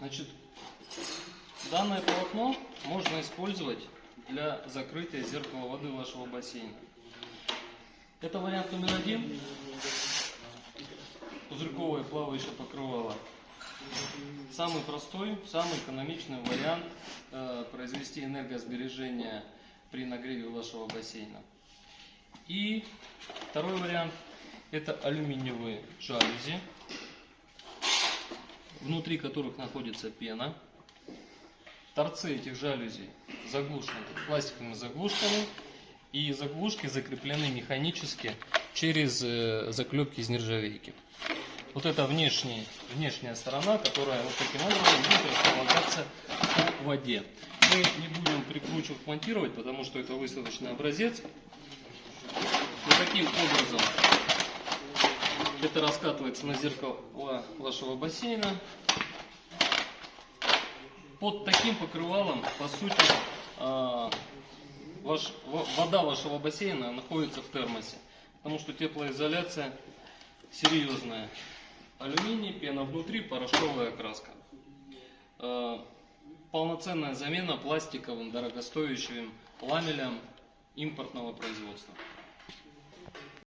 Значит, данное полотно можно использовать для закрытия зеркала воды вашего бассейна. Это вариант номер один. Пузырьковое плавающее покрывало. Самый простой, самый экономичный вариант э, произвести энергосбережение при нагреве вашего бассейна. И второй вариант это алюминиевые жалюзи, внутри которых находится пена. Торцы этих жалюзей заглушены пластиковыми заглушками, и заглушки закреплены механически через э, заклепки из нержавейки. Вот это внешняя, внешняя сторона, которая вот таким образом будет располагаться в воде. Мы не будем прикручивать, монтировать, потому что это выставочный образец. Вот таким образом это раскатывается на зеркало вашего бассейна. Под таким покрывалом, по сути, а, ваш, вода вашего бассейна находится в термосе. Потому что теплоизоляция серьезная. Алюминий, пена внутри, порошковая краска. А, полноценная замена пластиковым дорогостоящим ламелям импортного производства.